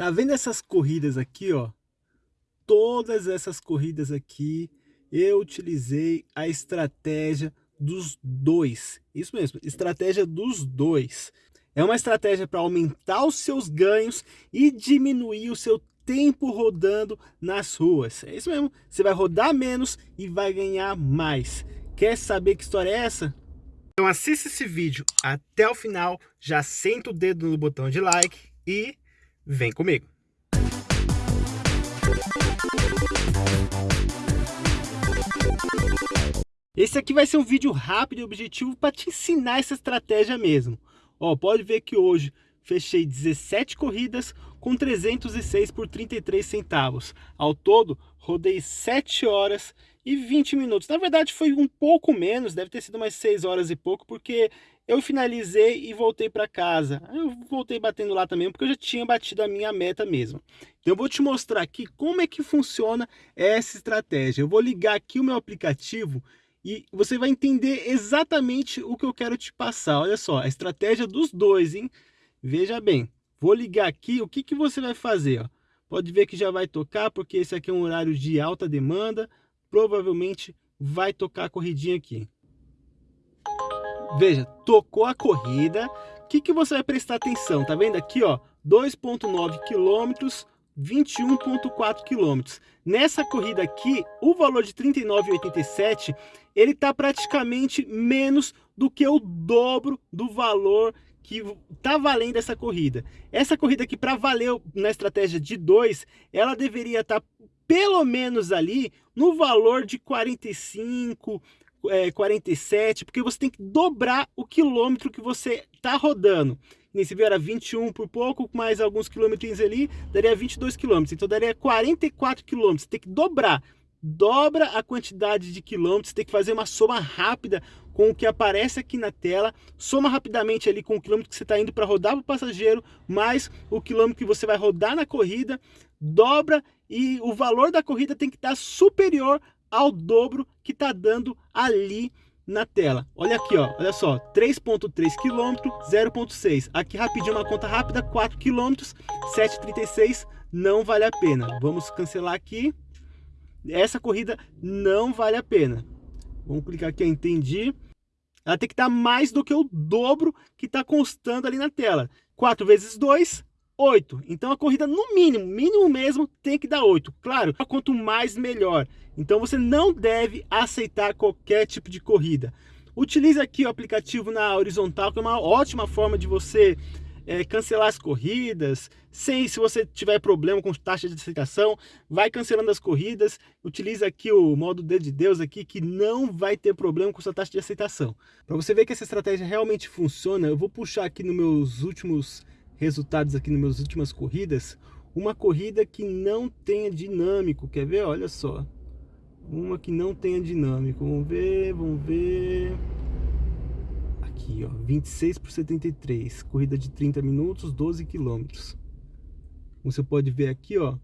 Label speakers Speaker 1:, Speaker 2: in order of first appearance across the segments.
Speaker 1: Tá vendo essas corridas aqui, ó? Todas essas corridas aqui, eu utilizei a estratégia dos dois. Isso mesmo, estratégia dos dois. É uma estratégia para aumentar os seus ganhos e diminuir o seu tempo rodando nas ruas. É isso mesmo, você vai rodar menos e vai ganhar mais. Quer saber que história é essa? Então assista esse vídeo até o final, já senta o dedo no botão de like e vem comigo. Esse aqui vai ser um vídeo rápido e objetivo para te ensinar essa estratégia mesmo. Ó, pode ver que hoje fechei 17 corridas com 306 por 33 centavos. Ao todo, rodei 7 horas e 20 minutos. Na verdade, foi um pouco menos, deve ter sido umas 6 horas e pouco, porque eu finalizei e voltei para casa. Eu voltei batendo lá também, porque eu já tinha batido a minha meta mesmo. Então eu vou te mostrar aqui como é que funciona essa estratégia. Eu vou ligar aqui o meu aplicativo e você vai entender exatamente o que eu quero te passar. Olha só, a estratégia dos dois, hein? Veja bem, vou ligar aqui, o que, que você vai fazer? Ó? Pode ver que já vai tocar, porque esse aqui é um horário de alta demanda, provavelmente vai tocar a corridinha aqui. Veja, tocou a corrida, o que, que você vai prestar atenção? Tá vendo aqui, ó, 2.9 quilômetros, 21.4 quilômetros. Nessa corrida aqui, o valor de 39,87, ele está praticamente menos do que o dobro do valor que tá valendo essa corrida. Essa corrida aqui, para valer na estratégia de 2, ela deveria estar tá pelo menos ali no valor de 45, é, 47, porque você tem que dobrar o quilômetro que você está rodando. Nesse viu era 21 por pouco, mais alguns quilômetros ali, daria 22 quilômetros. Então daria 44 quilômetros. Tem que dobrar. Dobra a quantidade de quilômetros, tem que fazer uma soma rápida com o que aparece aqui na tela, soma rapidamente ali com o quilômetro que você está indo para rodar para o passageiro, mais o quilômetro que você vai rodar na corrida, dobra e o valor da corrida tem que estar superior ao dobro que está dando ali na tela. Olha aqui, ó, olha só, 3.3 km, 0.6. Aqui rapidinho uma conta rápida, 4 km, 7.36, não vale a pena. Vamos cancelar aqui. Essa corrida não vale a pena. Vamos clicar aqui, entendi ela tem que estar mais do que o dobro que está constando ali na tela. 4 vezes 2, 8. Então a corrida no mínimo, mínimo mesmo, tem que dar 8. Claro, quanto mais melhor. Então você não deve aceitar qualquer tipo de corrida. Utilize aqui o aplicativo na horizontal, que é uma ótima forma de você é, cancelar as corridas, sem, se você tiver problema com taxa de aceitação, vai cancelando as corridas, utiliza aqui o modo D de Deus aqui, que não vai ter problema com sua taxa de aceitação. Para você ver que essa estratégia realmente funciona, eu vou puxar aqui nos meus últimos resultados, aqui nas minhas últimas corridas, uma corrida que não tenha dinâmico, quer ver? Olha só, uma que não tenha dinâmico, vamos ver, vamos ver. Aqui, ó, 26 por 73, corrida de 30 minutos, 12 quilômetros. Você pode ver aqui, ó,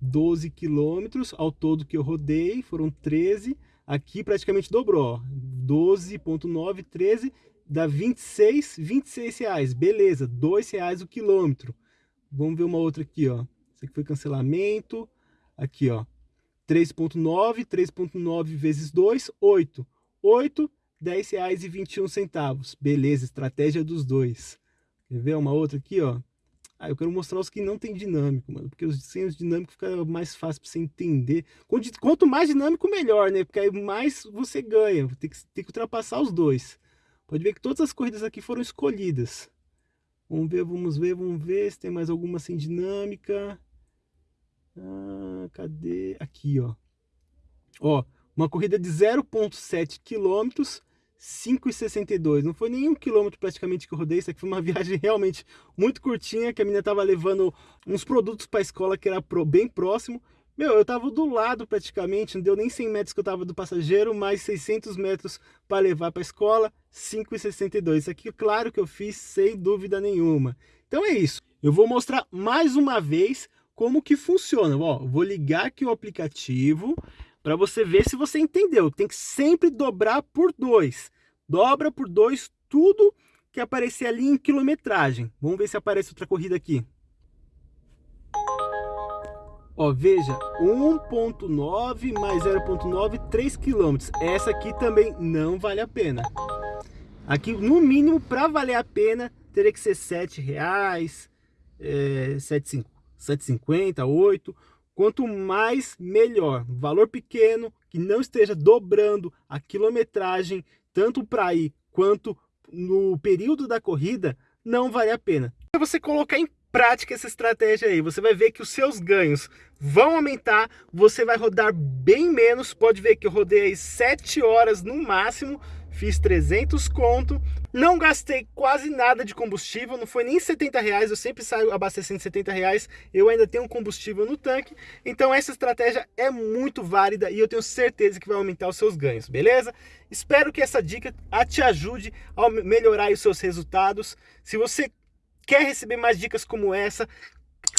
Speaker 1: 12 quilômetros ao todo que eu rodei, foram 13, aqui praticamente dobrou, 12.9, 13, dá 26, 26 reais, beleza, 2 reais o quilômetro. Vamos ver uma outra aqui, ó, isso aqui foi cancelamento, aqui, ó, 3.9, 3.9 vezes 2, 8, 8 R$10,21. Beleza, estratégia dos dois. Quer ver uma outra aqui, ó? Ah, eu quero mostrar os que não tem dinâmico, mano. Porque os sem os dinâmicos fica mais fácil para você entender. Quanto mais dinâmico, melhor, né? Porque aí mais você ganha. Tem que, tem que ultrapassar os dois. Pode ver que todas as corridas aqui foram escolhidas. Vamos ver, vamos ver, vamos ver se tem mais alguma sem dinâmica. Ah, cadê? Aqui, ó. Ó, uma corrida de 0.7 quilômetros 5,62. Não foi nenhum quilômetro praticamente que eu rodei. Isso aqui foi uma viagem realmente muito curtinha, que a menina tava levando uns produtos para a escola que era bem próximo. Meu, eu tava do lado praticamente, não deu nem 100 metros que eu tava do passageiro, mais 600 metros para levar para a escola, 5,62. Isso aqui, claro que eu fiz sem dúvida nenhuma. Então é isso. Eu vou mostrar mais uma vez como que funciona. Ó, vou ligar aqui o aplicativo para você ver se você entendeu. Tem que sempre dobrar por dois. Dobra por dois tudo que aparecer ali em quilometragem. Vamos ver se aparece outra corrida aqui. Ó, veja, 1.9 mais 0.9, 3 km. Essa aqui também não vale a pena. Aqui, no mínimo, para valer a pena, teria que ser 7 reais, é, 7,50, 8. Quanto mais, melhor. Valor pequeno, que não esteja dobrando a quilometragem, tanto para ir quanto no período da corrida, não vale a pena. Se você colocar em prática essa estratégia aí, você vai ver que os seus ganhos vão aumentar, você vai rodar bem menos, pode ver que eu rodei aí 7 horas no máximo, fiz 300 conto, não gastei quase nada de combustível, não foi nem 70 reais, eu sempre saio abastecendo 70 reais, eu ainda tenho combustível no tanque, então essa estratégia é muito válida e eu tenho certeza que vai aumentar os seus ganhos, beleza? Espero que essa dica te ajude a melhorar os seus resultados, se você Quer receber mais dicas como essa?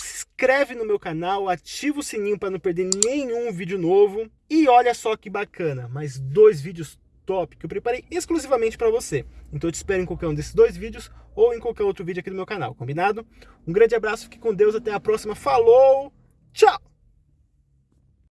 Speaker 1: Se inscreve no meu canal, ativa o sininho para não perder nenhum vídeo novo. E olha só que bacana, mais dois vídeos top que eu preparei exclusivamente para você. Então eu te espero em qualquer um desses dois vídeos ou em qualquer outro vídeo aqui do meu canal, combinado? Um grande abraço, fique com Deus, até a próxima, falou, tchau!